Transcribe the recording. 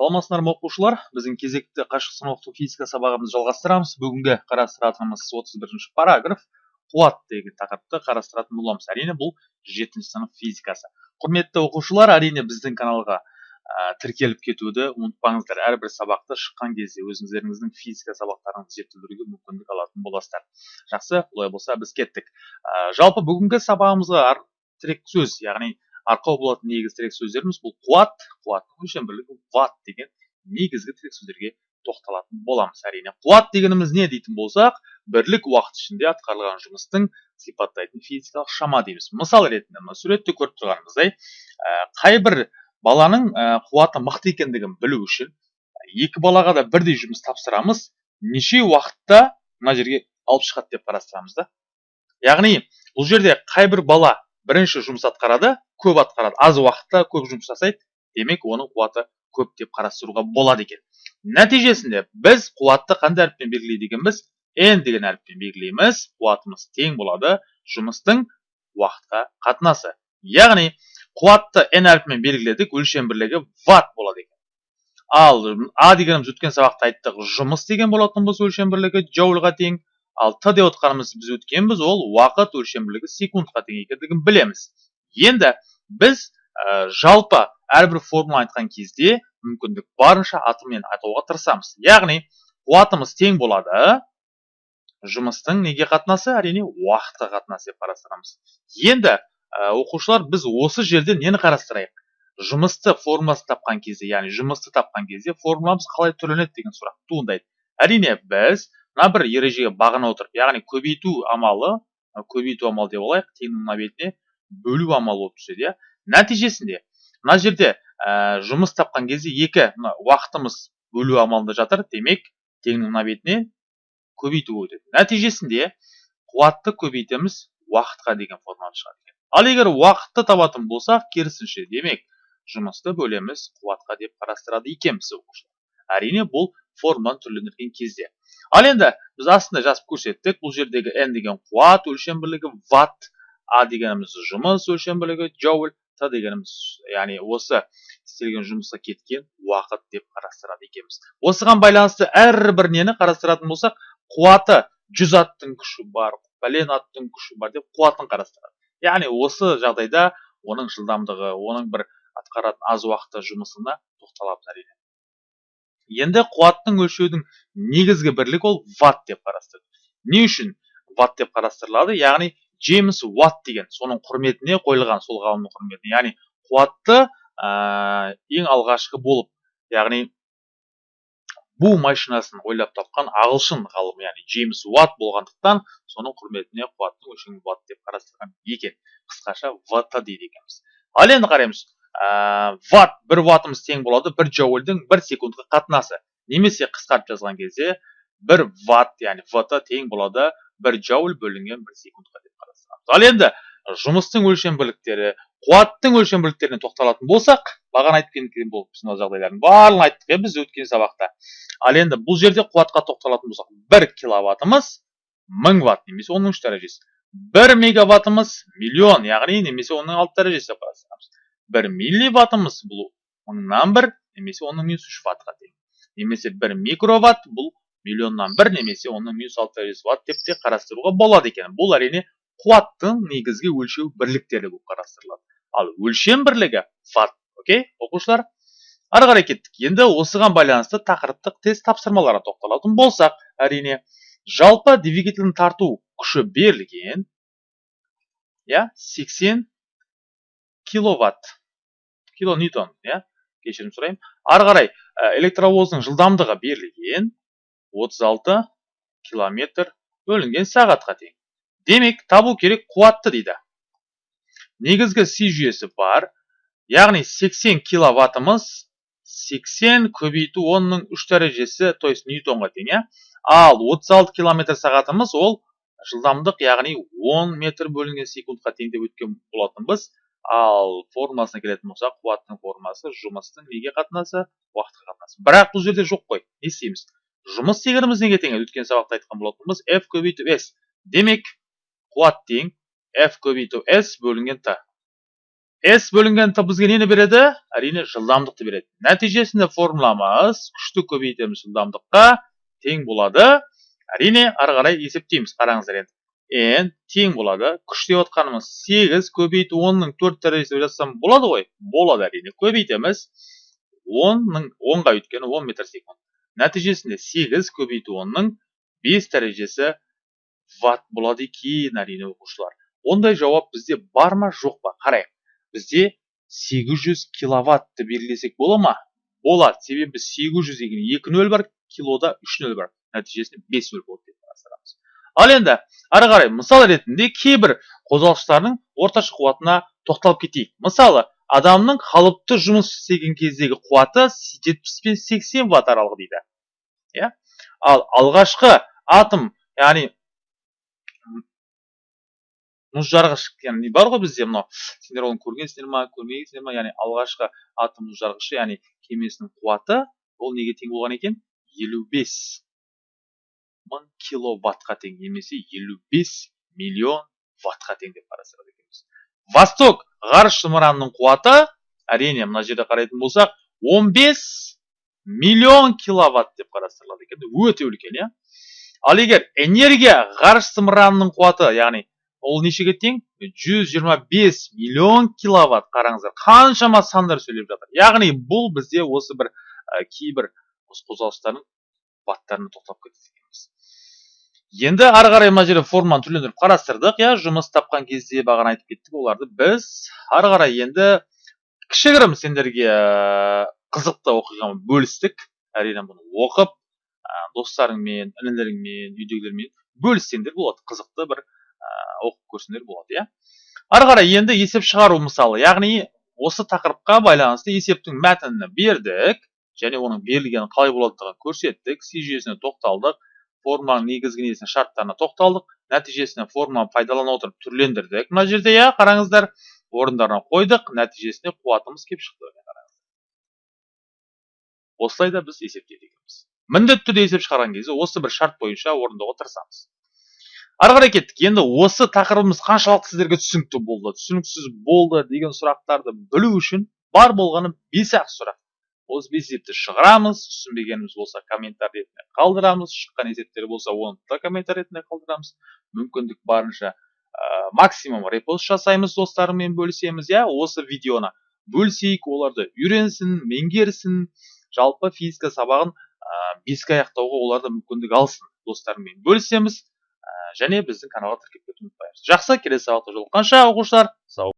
саламатсыздар ма оқушылар біздің кезекті қашықтан оқыту физика сабағымызды жалғастырамыз. Бүгінгі қарастыратынымыз 31 параграф. Қуат деген тақырыпты қарастыратын боламыз. Әрине бұл жетінші сынып физикасы. Құрметті оқушылар әрине біздің каналға ә, тіркеліп кетуді ұмытпаңыздар. Әрбір сабақты шыққан кезде өзіңіздеріңіздің физика сабақтарыңызды зерттеуге мүмкіндік алатын боласыздар. Жақсы олай болса біз кеттік. Ә, жалпы бүгінгі сабағымызға тірек сөз яғни арқау болатын негізгі тірек сөздеріміз бұл қуат. Қуаттың өлшем бірлігі ватт деген негізгі тірек сөздерге тоқталатын боламыз. Әрине қуат дегеніміз не дейтін болсақ бірлік уақыт ішінде атқарылған жұмыстың сипаттайтын физикалық шама дейміз. Мысал ретінде мына суретте көріп тұрғанымыздай ә, қай бір баланың қуаты мықты екендігін білу үшін екі балаға да бірдей жұмыс тапсырамыз. Неше уақытта мына жерге алып шығады деп қарастырамыз да. Яғни бұл жерде қай бір бала бірінші жұмыс атқарады көп атқарады. Аз уақытта көп жұмыс жасайды демек оның қуаты көп деп қарастыруға болады екен. Нәтижесінде біз қуатты қандай әріппен белгілейді екенбіз? N деген әріппен белгілейміз. Қуатымыз тең болады. Жұмыстың уақытқа қатынасы. Яғни қуатты n әріпімен белгіледік өлшем бірлігі ватт болады екен. Ал а дегеніміз өткен сабақта айттық жұмыс деген болатынбыз өлшем бірлігі джоульға тең. Ал т деп отқанымыз біз өткенбіз ол уақыт өлшем бірлігі секундқа тең екендігін білеміз. Енді біз ә, жалпы әрбір формула айтқан кезде мүмкіндік барынша атымен айтуға тырысамыз. Яғни қуатымыз тең болады жұмыстың неге қатынасы әрине уақытқа қатынасы деп қарастырамыз. Енді ә, оқушылар біз осы жерде нені қарастырайық? Жұмысты формуласын тапқан кезде яғни жұмысты тапқан кезде формуламыз қалай түрленеді деген сұрақ туындайды. Әрине біз мына бір ережеге бағына отырып яғни көбейту амалы көбейту амалы деп алайық теңнің мына бетіне бөлу амалы болып түседі иә? Нәтижесінде мына жерде ә, жұмыс тапқан кезде екі мына уақытымыз бөлу амалында жатыр демек теңнің мына бетіне көбейту өтеді нәтижесінде қуатты көбейтеміз уақытқа деген формула шығады екен. Ал егер уақытты табатын болсақ керісінше демек жұмысты бөлеміз қуатқа деп қарастырады екенбіз оқушылар. Әрине бұл формуланы түрлендірген кезде. Ал енді біз астында жазып көрсеттік бұл жердегі n деген қуат өлшем бірлігі ватт а дегеніміз жұмыс өлшем бірлігі джоуль т дегеніміз яғни осы істелген жұмысқа кеткен уақыт деп қарастырады екенбіз. Осыған байланысты әрбір нені қарастыратын болсақ қуаты жүз аттың күші бар пәлен аттың күші бар деп қуатын қарастырады. Яғни осы жағдайда оның жылдамдығы оның бір атқаратын аз уақытта жұмысына тоқталамыз әрине. Енді қуаттың өлшеудің негізгі бірлігі ол ватт деп қарастырады. Не үшін ватт деп қарастырылады? Яғни джеймс уатт деген соның құрметіне қойылған сол ғалымның құрметіне. Яғни қуатты ә, ең алғашқы болып яғни бу машинасын ойлап тапқан ағылшын ғалым яғни джеймс уатт болғандықтан соның құрметіне қуаттың өлшемін ватт деп қарастырған екен. Қысқаша вт дейді екенбіз. Ал енді қараймыз. Ватт бір ваттымыз тең болады бір джоульдің бір секундқа қатынасы немесе қысқартып жазған кезде бір ватт яғни вт тең болады бір джоуль бөлінген бір секундқа деп ал енді жұмыстың өлшем бірліктері қуаттың өлшем бірліктеріне тоқталатын болсақ бағана айтып кеткен болыппыз мына жағдайлардың барлығын айттық иә біз өткен сабақта. ал енді бұл жерде қуатқа тоқталатын болсақ бір киловаттымыз мың ватт немесе оның үш дәрежесі. бір мегаваттымыз миллион яғни немесе оның алты дәрежесі бір милливаттымыз бұл мыңнан бір немесе оның минус үш ваттқа тең. немесе бір микроватт бұл миллионнан бір немесе оның минус алты дәрежесі ватт деп те қарастыруға болады екен. бұл әрине қуаттың негізгі өлшеу бірліктері болып қарастырылады. Ал өлшем бірлігі ватт окей оқушылар? Ары қарай кеттік. Енді осыған байланысты тақырыптық тест тапсырмаларға тоқталатын болсақ әрине жалпы двигательдің тарту күші берілген иә сексен киловатт килоньютон иә кешірім сұраймын. Ары қарай электровоздың жылдамдығы берілген 36 километр бөлінген сағатқа тең демек табу керек қуатты дейді. Негізгі си жүйесі бар. Яғни 80 киловаттымыз 80 көбейту 10-ның 3 дәрежесі то есть ньютонға тең иә? Ал 36 километр сағатымыз ол жылдамдық яғни 10 метр бөлінген секундқа тең деп өткен болатынбыз. Ал формуласына келетін болсақ қуаттың формуласы жұмыстың неге қатынасы уақытқа қатынасы. Бірақ бұл жерде жоқ қой не істейміз? Жұмыс дегеніміз неге тең? Өткен сабақта айтқан болатынбыз f көбейту s. Демек қуат тең f көбейту s бөлінген t. S бөлінген т бізге нені береді? Әрине жылдамдықты береді. Нәтижесінде формуламыз күшті көбейтеміз жылдамдыққа тең болады. Әрине ары қарай есептейміз. Қараңыздар енді. N тең болады. Күш деп отқанымыз сегіз көбейту онның төрт дәрежесі жазсам болады ғой? Болады. Әрине көбейтеміз. Онның онға өйткені он метр секунд. Нәтижесінде сегіз көбейту онның бес дәрежесі ватт болады екен әрине оқушылар. Ондай жауап бізде бар ма жоқ па? Қарайық. Бізде 800 киловаттты белгілесек бола ма? Болады. Себебі 800 деген 2 нөл бар килода 3 нөл бар. Нәтижесінде 5 нөл болады деп қарастырамыз ал енді ары қарай мысал ретінде кейбір қозғалғыштардың орташа қуатына тоқталып кетейік. Мысалы адамның қалыпты жұмыс істеген кездегі қуаты 70 пен 80 ватт аралығы дейді. Иә? Ал алғашқы атом яғни мұз жарғыш яғни бар ғой бізде мынау. Сендер оны көргенсіңдер ма көрмегенсіңдер ма? Яғни алғашқы атом мұз жарғышы яғни кемесінің қуаты ол неге тең болған екен? елу бес мың киловаттқа тең немесе елу бес миллион ваттқа тең деп қарастырады екенбіз. Восток ғарыш зымыранының қуаты әрине мына жерде қарайтын болсақ 15 миллион киловатт деп қарастырылады екен. Өте үлкен иә. Ал егер энергия ғарыш зымыранының қуаты яғни ол нешеге тең? 125 миллион киловатт. Қараңыздар қаншама сандар сөйлеп жатыр. Яғни бұл бізде осы бір ә, кейбір қозғалыстардың баттарына тоқталып екенбіз. Енді ары қарай мына жерде форманы түрлендіріп қарастырдық. Иә жұмыс тапқан кезде бағана айтып кеттік оларды біз ары қарай енді кішігірім сендерге қызықты оқиғамен бөлістік. Әрине бұны оқып достарыңмен інілеріңмен үйдегілермен бөліссеңдер болады. Қызықты бір оқып көрсеңдер болады иә. Ары қарай енді есеп шығару мысалы яғни осы тақырыпқа байланысты есептің мәтінін бердік және оның берілгені қалай болатындығын көрсеттік си жүйесіне тоқталдық форманың негізгі несіне шарттарына тоқталдық нәтижесінде форманы пайдалана отырып түрлендірдік. Мына жерде иә қараңыздар орындарына қойдық нәтижесінде қуатымыз келіп шықты осылай да біз есептейді екенбіз міндетті түрде есеп шығарған кезде осы бір шарт бойынша орындауға тырысамыз ары қарай кеттік. Енді осы тақырыбымыз қаншалықты сіздерге түсінікті болды түсініксіз болды деген сұрақтарды білу үшін бар болғаны бес ақ сұрақ. Осы бес есепті шығарамыз түсінбегеніміз болса комментарий ретінде қалдырамыз шыққан есептер болса оны да комментарий ретінде қалдырамыз. Мүмкіндік барынша ә, максимум репост жасаймыз достарыммен бөлісеміз иә? Осы видеоны бөлісейік оларды үйренсін меңгерсін жалпы физика сабағын ә, беске аяқтауға олар да мүмкіндік алсын. Достарымен бөлісеміз. Және біздің каналға тіркеліп кетуді ұмытпайсыз жақсы келесі сабақта жолыққанша оқушылар? Сау